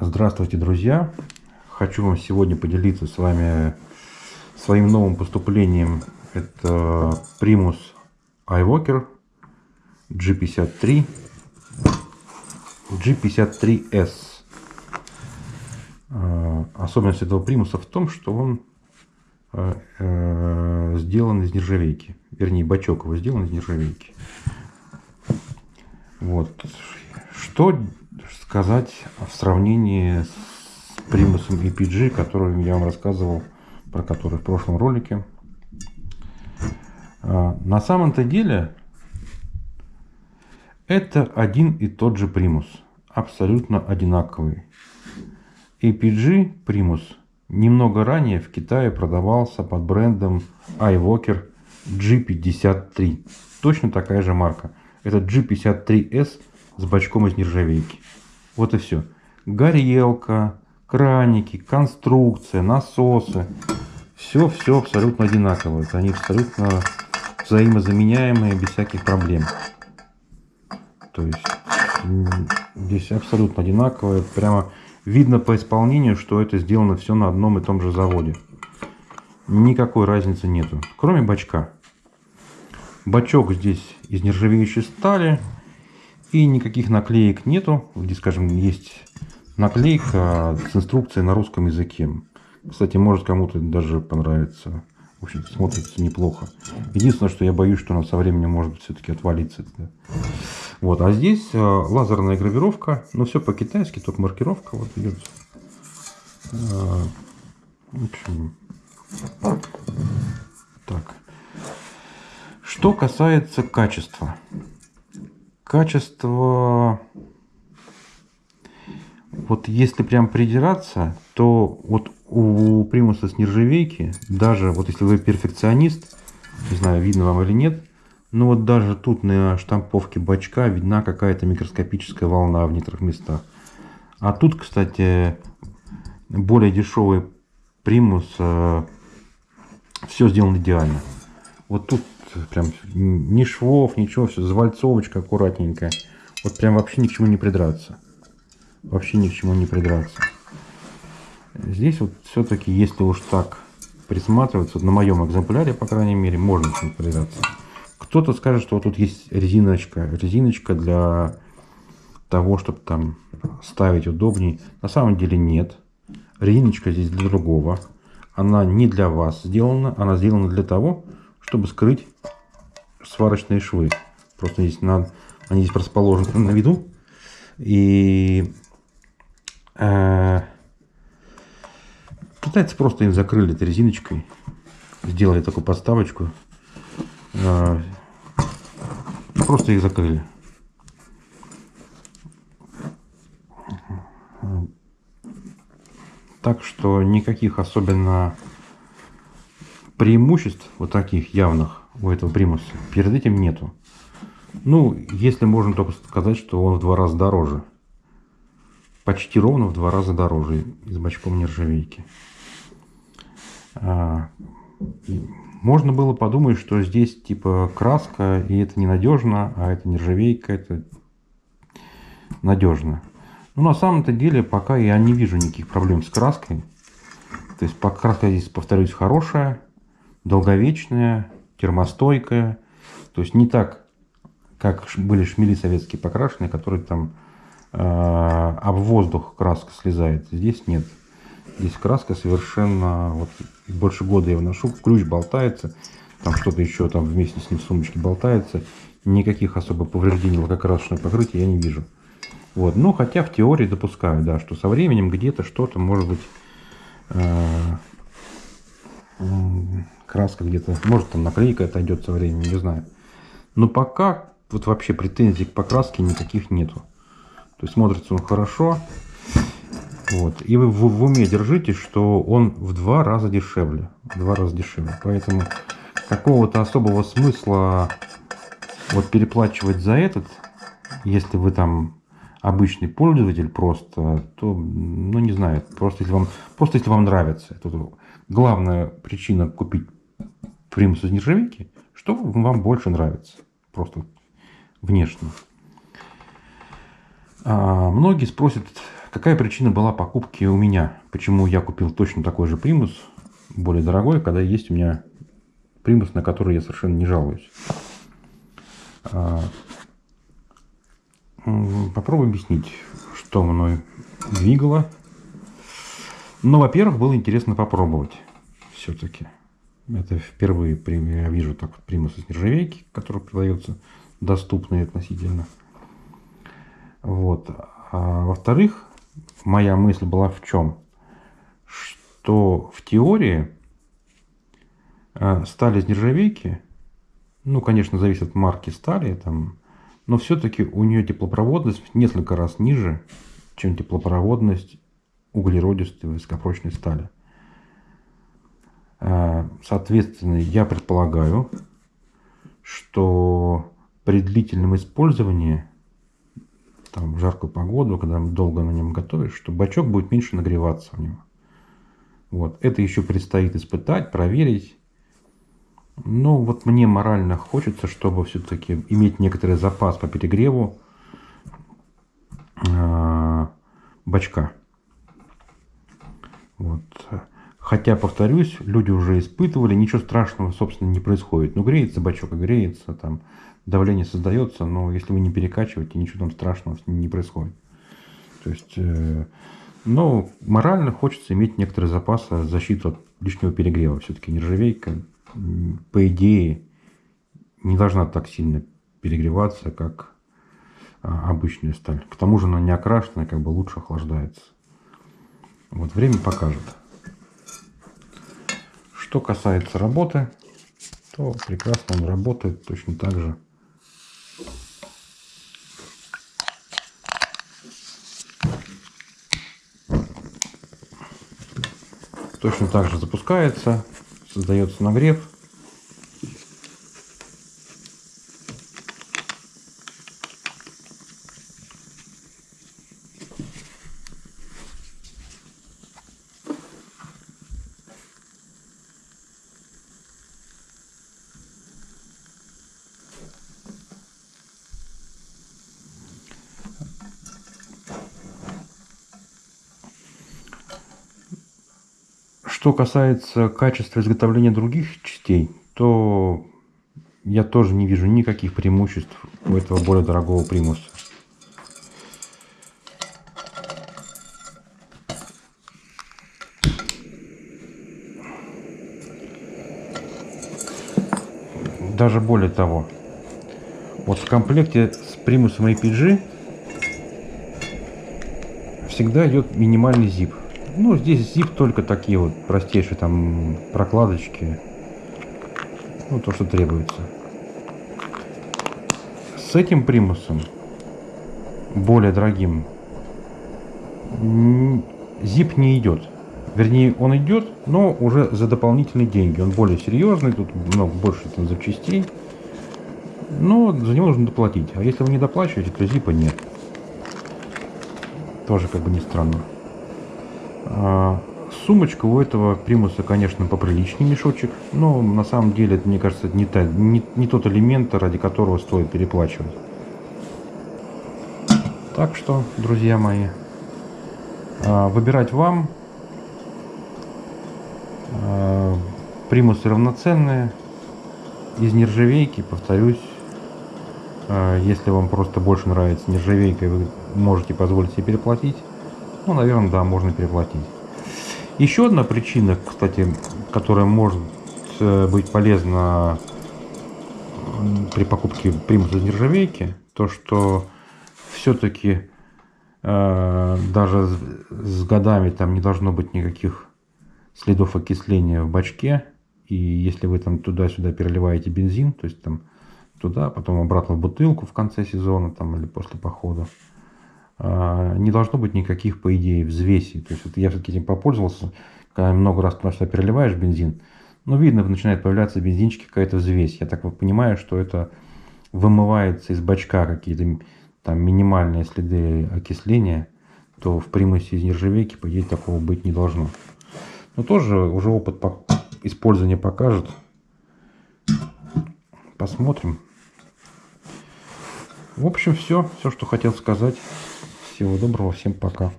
Здравствуйте, друзья! Хочу вам сегодня поделиться с вами своим новым поступлением. Это Primus iWalker G53 G53S. Э, особенность этого примуса в том, что он э, э, сделан из нержавейки. Вернее, бачок его сделан из нержавейки. Вот. Что сказать в сравнении с примусом EPG, который я вам рассказывал, про который в прошлом ролике. На самом-то деле это один и тот же примус, абсолютно одинаковый. APG примус немного ранее в Китае продавался под брендом iWalker G53. Точно такая же марка. Это G53S с бачком из нержавейки. Вот и все. Горелка, краники, конструкция, насосы. Все-все абсолютно одинаковое. Они абсолютно взаимозаменяемые без всяких проблем. То есть здесь абсолютно одинаковое. Прямо видно по исполнению, что это сделано все на одном и том же заводе. Никакой разницы нету. Кроме бачка. Бачок здесь из нержавеющей стали. И никаких наклеек нету. Здесь, скажем, есть наклейка с инструкцией на русском языке. Кстати, может кому-то даже понравится. В общем смотрится неплохо. Единственное, что я боюсь, что она со временем может все-таки отвалиться. Вот, а здесь э, лазерная гравировка, но все по-китайски, только маркировка вот идет. Э, в так. Что касается качества. Качество, вот если прям придираться, то вот у примуса с нержавейки, даже вот если вы перфекционист, не знаю, видно вам или нет, ну вот даже тут на штамповке бачка видна какая-то микроскопическая волна в некоторых местах. А тут, кстати, более дешевый примус, э, все сделано идеально. Вот тут прям ни швов, ничего, все завальцовочка аккуратненькая. Вот прям вообще ни к чему не придраться. Вообще ни к чему не придраться. Здесь вот все-таки, если уж так присматриваться, на моем экземпляре, по крайней мере, можно к придраться. Кто-то скажет, что вот тут есть резиночка, резиночка для того, чтобы там ставить удобней. На самом деле нет. Резиночка здесь для другого. Она не для вас сделана, она сделана для того, чтобы скрыть сварочные швы. Просто здесь надо, они здесь расположены на виду. И э, китайцы просто их закрыли этой резиночкой. Сделали такую подставочку. Э, просто их закрыли. Так что никаких особенно преимуществ вот таких явных у этого примуса перед этим нету. Ну, если можно только сказать, что он в два раза дороже. Почти ровно в два раза дороже с бачком нержавейки. А, можно было подумать, что здесь типа краска, и это ненадежно, а это нержавейка, это надежно. Но на самом-то деле пока я не вижу никаких проблем с краской. То есть краска здесь, повторюсь, хорошая, долговечная, термостойкая. То есть не так, как были шмели советские покрашенные, которые там э, об воздух краска слезает. Здесь нет. Здесь краска совершенно, вот больше года я его ношу, ключ болтается, там что-то еще там вместе с ним в сумочке болтается. Никаких особо повреждений лакокрасочного покрытия я не вижу. Вот. Ну, хотя в теории допускаю, да, что со временем где-то что-то может быть э, краска где-то, может там наклейка отойдет со временем, не знаю. Но пока вот вообще претензий к покраске никаких нету. То есть смотрится он хорошо. Вот. И вы в, в уме держите, что он в два раза дешевле. В два раза дешевле. Поэтому какого-то особого смысла вот переплачивать за этот, если вы там обычный пользователь просто, то, ну не знаю, просто если вам, просто если вам нравится. Это главная причина купить примус из нержавейки, что вам больше нравится. Просто внешне. А многие спросят, Какая причина была покупки у меня? Почему я купил точно такой же примус, более дорогой, когда есть у меня примус, на который я совершенно не жалуюсь? А, попробую объяснить, что мной двигало. Ну, во-первых, было интересно попробовать все-таки. Это впервые я вижу так примус из нержавейки, который продается доступный относительно. Вот. А во-вторых, моя мысль была в чем? Что в теории э, сталь из нержавейки, ну, конечно, зависит от марки стали, там, но все-таки у нее теплопроводность в несколько раз ниже, чем теплопроводность углеродистой высокопрочной стали. Э, соответственно, я предполагаю, что при длительном использовании там, в жаркую погоду, когда долго на нем готовишь, что бачок будет меньше нагреваться в нем. Вот. Это еще предстоит испытать, проверить. Но вот мне морально хочется, чтобы все-таки иметь некоторый запас по перегреву э, бачка. Вот. Хотя, повторюсь, люди уже испытывали, ничего страшного, собственно, не происходит. Ну, греется бачок греется, там, давление создается, но если вы не перекачиваете, ничего там страшного не происходит. То есть, э, но морально хочется иметь некоторый запас защиту от лишнего перегрева. Все-таки нержавейка, по идее, не должна так сильно перегреваться, как а, обычная сталь. К тому же она не окрашенная, как бы лучше охлаждается. Вот время покажет. Что касается работы, то прекрасно он работает точно так же Точно так же запускается, создается нагрев. Что касается качества изготовления других частей, то я тоже не вижу никаких преимуществ у этого более дорогого примуса. Даже более того, вот в комплекте с примусом APG всегда идет минимальный zip. Ну, здесь zip только такие вот простейшие там прокладочки. Ну, то, что требуется. С этим примусом, более дорогим, zip не идет. Вернее, он идет, но уже за дополнительные деньги. Он более серьезный, тут много больше там запчастей. Но за него нужно доплатить. А если вы не доплачиваете, то зипа нет. Тоже как бы не странно. А, сумочка у этого примуса, конечно, поприличнее мешочек, но на самом деле это, мне кажется, не, та, не, не тот элемент, ради которого стоит переплачивать. Так что, друзья мои, а, выбирать вам. А, примусы равноценные, из нержавейки, повторюсь, если вам просто больше нравится нержавейка, вы можете позволить себе переплатить, ну, наверное, да, можно переплатить. Еще одна причина, кстати, которая может э, быть полезна при покупке примуса нержавейки, то что все-таки э, даже с, годами там не должно быть никаких следов окисления в бачке. И если вы там туда-сюда переливаете бензин, то есть там туда, потом обратно в бутылку в конце сезона там или после похода, не должно быть никаких, по идее, взвесей. То есть вот я все-таки этим попользовался, когда много раз туда переливаешь бензин, ну, видно, начинает появляться бензинчики, какая-то взвесь. Я так вот понимаю, что это вымывается из бачка какие-то там минимальные следы окисления, то в примусе из нержавейки, по идее, такого быть не должно. Но тоже уже опыт использования покажет. Посмотрим. В общем, все, все, что хотел сказать. Всего доброго, всем пока.